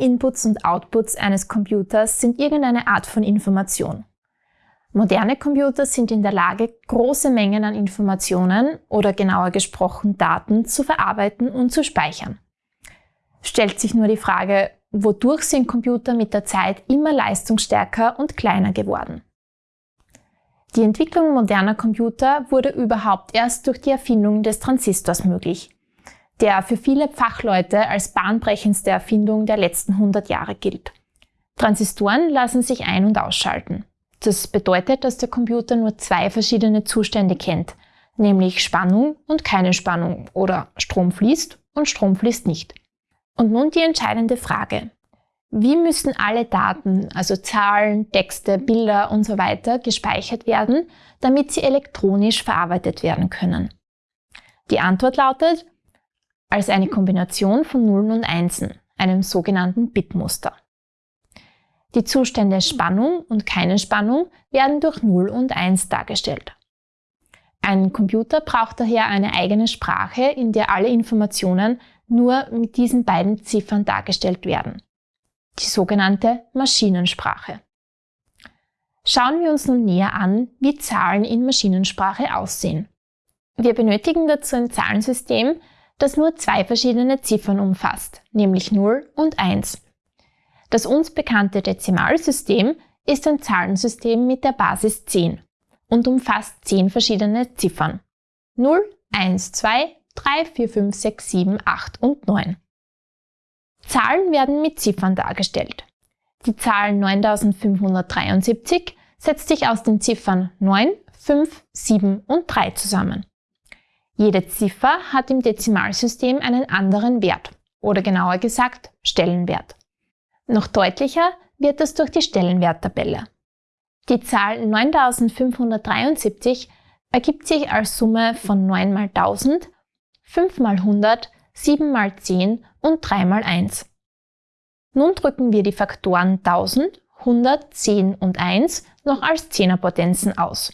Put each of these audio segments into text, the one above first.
Inputs und Outputs eines Computers sind irgendeine Art von Information. Moderne Computer sind in der Lage, große Mengen an Informationen oder genauer gesprochen Daten zu verarbeiten und zu speichern. Stellt sich nur die Frage, wodurch sind Computer mit der Zeit immer leistungsstärker und kleiner geworden? Die Entwicklung moderner Computer wurde überhaupt erst durch die Erfindung des Transistors möglich, der für viele Fachleute als bahnbrechendste Erfindung der letzten 100 Jahre gilt. Transistoren lassen sich ein- und ausschalten. Das bedeutet, dass der Computer nur zwei verschiedene Zustände kennt, nämlich Spannung und keine Spannung oder Strom fließt und Strom fließt nicht. Und nun die entscheidende Frage. Wie müssen alle Daten, also Zahlen, Texte, Bilder und so weiter, gespeichert werden, damit sie elektronisch verarbeitet werden können? Die Antwort lautet, als eine Kombination von Nullen und Einsen, einem sogenannten Bitmuster. Die Zustände Spannung und keine Spannung werden durch 0 und 1 dargestellt. Ein Computer braucht daher eine eigene Sprache, in der alle Informationen nur mit diesen beiden Ziffern dargestellt werden. Die sogenannte Maschinensprache. Schauen wir uns nun näher an, wie Zahlen in Maschinensprache aussehen. Wir benötigen dazu ein Zahlensystem, das nur zwei verschiedene Ziffern umfasst, nämlich 0 und 1. Das uns bekannte Dezimalsystem ist ein Zahlensystem mit der Basis 10 und umfasst 10 verschiedene Ziffern. 0, 1, 2, 3, 4, 5, 6, 7, 8 und 9. Zahlen werden mit Ziffern dargestellt. Die Zahl 9573 setzt sich aus den Ziffern 9, 5, 7 und 3 zusammen. Jede Ziffer hat im Dezimalsystem einen anderen Wert oder genauer gesagt Stellenwert. Noch deutlicher wird das durch die Stellenwerttabelle. Die Zahl 9573 ergibt sich als Summe von 9 mal 1000, 5 mal 100, 7 mal 10 und 3 mal 1. Nun drücken wir die Faktoren 1000, 100, 10 und 1 noch als Zehnerpotenzen aus.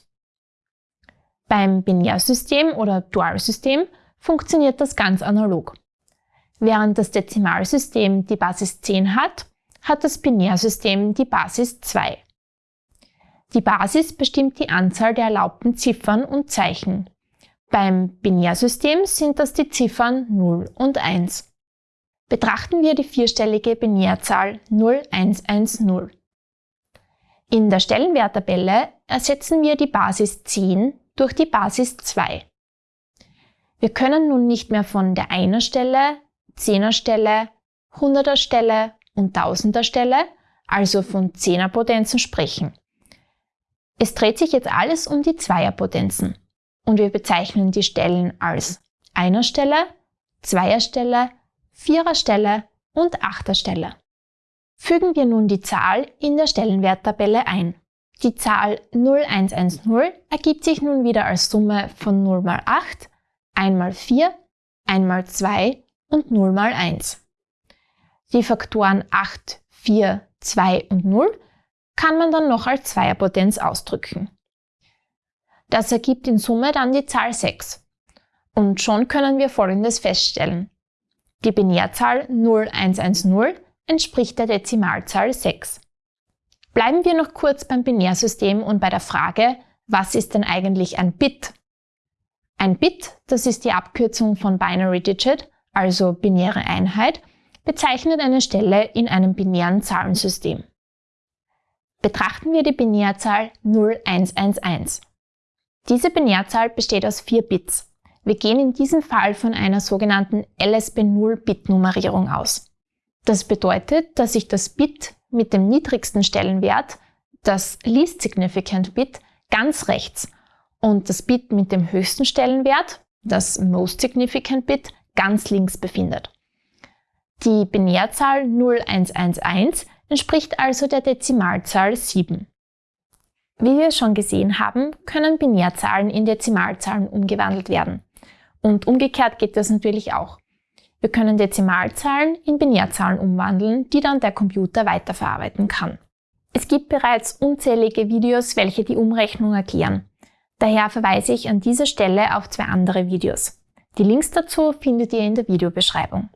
Beim Binärsystem oder Dualsystem funktioniert das ganz analog. Während das Dezimalsystem die Basis 10 hat, hat das Binärsystem die Basis 2. Die Basis bestimmt die Anzahl der erlaubten Ziffern und Zeichen. Beim Binärsystem sind das die Ziffern 0 und 1. Betrachten wir die vierstellige Binärzahl 0110. In der Stellenwerttabelle ersetzen wir die Basis 10 durch die Basis 2. Wir können nun nicht mehr von der Einerstelle, Zehnerstelle, Hunderterstelle und Tausender Stelle, also von Zehnerpotenzen sprechen. Es dreht sich jetzt alles um die Zweierpotenzen und wir bezeichnen die Stellen als Einerstelle, Zweierstelle, Viererstelle und Achterstelle. Fügen wir nun die Zahl in der Stellenwerttabelle ein. Die Zahl 0110 ergibt sich nun wieder als Summe von 0 mal 8, 1 mal 4, 1 mal 2 und 0 mal 1. Die Faktoren 8, 4, 2 und 0 kann man dann noch als Zweierpotenz ausdrücken. Das ergibt in Summe dann die Zahl 6. Und schon können wir Folgendes feststellen. Die Binärzahl 0110 entspricht der Dezimalzahl 6. Bleiben wir noch kurz beim Binärsystem und bei der Frage, was ist denn eigentlich ein Bit? Ein Bit, das ist die Abkürzung von Binary Digit, also binäre Einheit, bezeichnet eine Stelle in einem binären Zahlensystem. Betrachten wir die Binärzahl 0111. Diese Binärzahl besteht aus vier Bits. Wir gehen in diesem Fall von einer sogenannten LSB0-Bit-Nummerierung aus. Das bedeutet, dass sich das Bit mit dem niedrigsten Stellenwert, das Least Significant Bit, ganz rechts und das Bit mit dem höchsten Stellenwert, das Most Significant Bit, ganz links befindet. Die Binärzahl 0111 entspricht also der Dezimalzahl 7. Wie wir schon gesehen haben, können Binärzahlen in Dezimalzahlen umgewandelt werden. Und umgekehrt geht das natürlich auch. Wir können Dezimalzahlen in Binärzahlen umwandeln, die dann der Computer weiterverarbeiten kann. Es gibt bereits unzählige Videos, welche die Umrechnung erklären. Daher verweise ich an dieser Stelle auf zwei andere Videos. Die Links dazu findet ihr in der Videobeschreibung.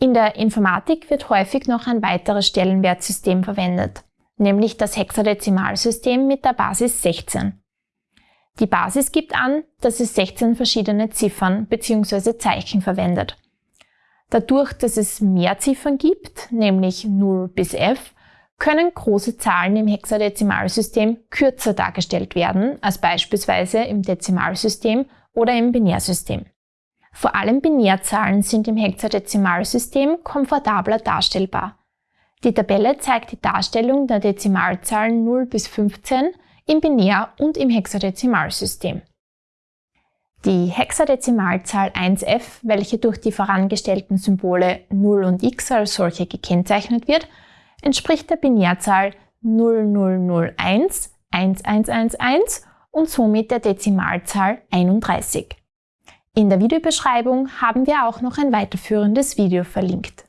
In der Informatik wird häufig noch ein weiteres Stellenwertsystem verwendet, nämlich das Hexadezimalsystem mit der Basis 16. Die Basis gibt an, dass es 16 verschiedene Ziffern bzw. Zeichen verwendet. Dadurch, dass es mehr Ziffern gibt, nämlich 0 bis f, können große Zahlen im Hexadezimalsystem kürzer dargestellt werden als beispielsweise im Dezimalsystem oder im Binärsystem. Vor allem Binärzahlen sind im Hexadezimalsystem komfortabler darstellbar. Die Tabelle zeigt die Darstellung der Dezimalzahlen 0 bis 15 im Binär- und im Hexadezimalsystem. Die Hexadezimalzahl 1f, welche durch die vorangestellten Symbole 0 und x als solche gekennzeichnet wird, entspricht der Binärzahl 0001 1111 und somit der Dezimalzahl 31. In der Videobeschreibung haben wir auch noch ein weiterführendes Video verlinkt.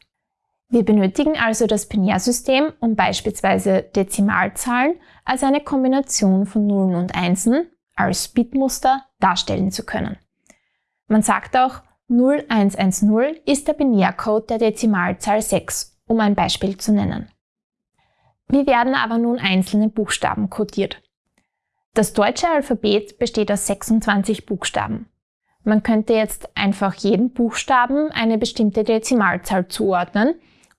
Wir benötigen also das Binärsystem, um beispielsweise Dezimalzahlen als eine Kombination von Nullen und Einsen als Bitmuster darstellen zu können. Man sagt auch, 0110 ist der Binärcode der Dezimalzahl 6, um ein Beispiel zu nennen. Wie werden aber nun einzelne Buchstaben kodiert? Das deutsche Alphabet besteht aus 26 Buchstaben. Man könnte jetzt einfach jeden Buchstaben eine bestimmte Dezimalzahl zuordnen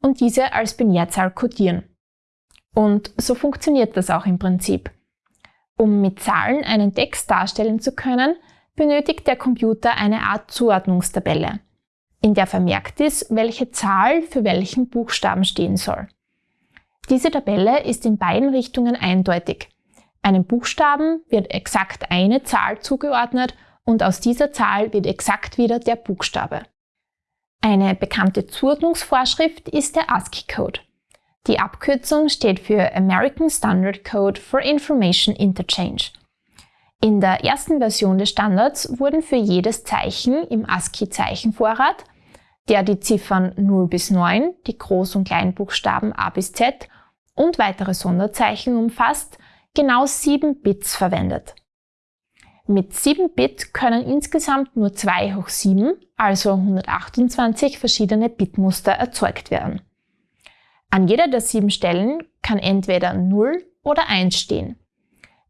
und diese als Binärzahl kodieren. Und so funktioniert das auch im Prinzip. Um mit Zahlen einen Text darstellen zu können, benötigt der Computer eine Art Zuordnungstabelle, in der vermerkt ist, welche Zahl für welchen Buchstaben stehen soll. Diese Tabelle ist in beiden Richtungen eindeutig. Einem Buchstaben wird exakt eine Zahl zugeordnet und aus dieser Zahl wird exakt wieder der Buchstabe. Eine bekannte Zuordnungsvorschrift ist der ASCII-Code. Die Abkürzung steht für American Standard Code for Information Interchange. In der ersten Version des Standards wurden für jedes Zeichen im ASCII-Zeichenvorrat, der die Ziffern 0 bis 9, die Groß- und Kleinbuchstaben A bis Z und weitere Sonderzeichen umfasst, genau 7 Bits verwendet. Mit 7 Bit können insgesamt nur 2 hoch 7, also 128 verschiedene Bitmuster erzeugt werden. An jeder der sieben Stellen kann entweder 0 oder 1 stehen.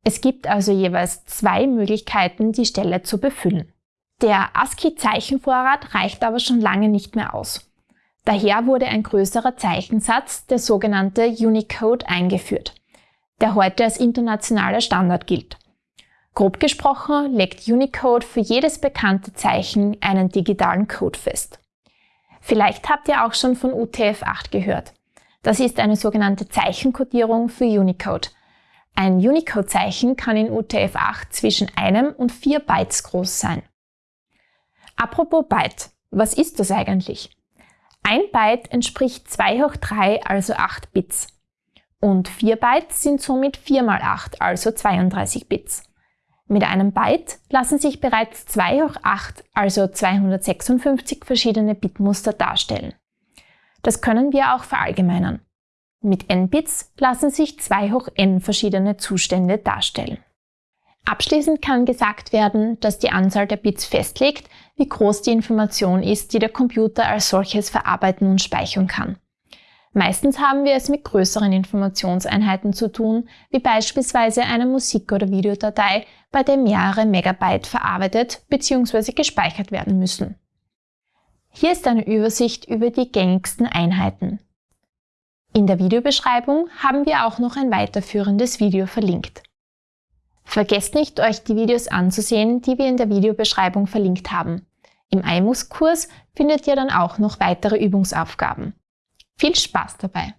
Es gibt also jeweils zwei Möglichkeiten, die Stelle zu befüllen. Der ASCII-Zeichenvorrat reicht aber schon lange nicht mehr aus. Daher wurde ein größerer Zeichensatz, der sogenannte Unicode, eingeführt, der heute als internationaler Standard gilt. Grob gesprochen legt Unicode für jedes bekannte Zeichen einen digitalen Code fest. Vielleicht habt ihr auch schon von UTF-8 gehört. Das ist eine sogenannte Zeichenkodierung für Unicode. Ein Unicode-Zeichen kann in UTF-8 zwischen einem und vier Bytes groß sein. Apropos Byte, was ist das eigentlich? Ein Byte entspricht 2 hoch 3, also 8 Bits. Und 4 Bytes sind somit 4 mal 8, also 32 Bits. Mit einem Byte lassen sich bereits 2 hoch 8, also 256 verschiedene Bitmuster darstellen. Das können wir auch verallgemeinern. Mit n Bits lassen sich 2 hoch n verschiedene Zustände darstellen. Abschließend kann gesagt werden, dass die Anzahl der Bits festlegt, wie groß die Information ist, die der Computer als solches verarbeiten und speichern kann. Meistens haben wir es mit größeren Informationseinheiten zu tun, wie beispielsweise eine Musik- oder Videodatei, bei der mehrere Megabyte verarbeitet bzw. gespeichert werden müssen. Hier ist eine Übersicht über die gängigsten Einheiten. In der Videobeschreibung haben wir auch noch ein weiterführendes Video verlinkt. Vergesst nicht, euch die Videos anzusehen, die wir in der Videobeschreibung verlinkt haben. Im IMUS-Kurs findet ihr dann auch noch weitere Übungsaufgaben. Viel Spaß dabei!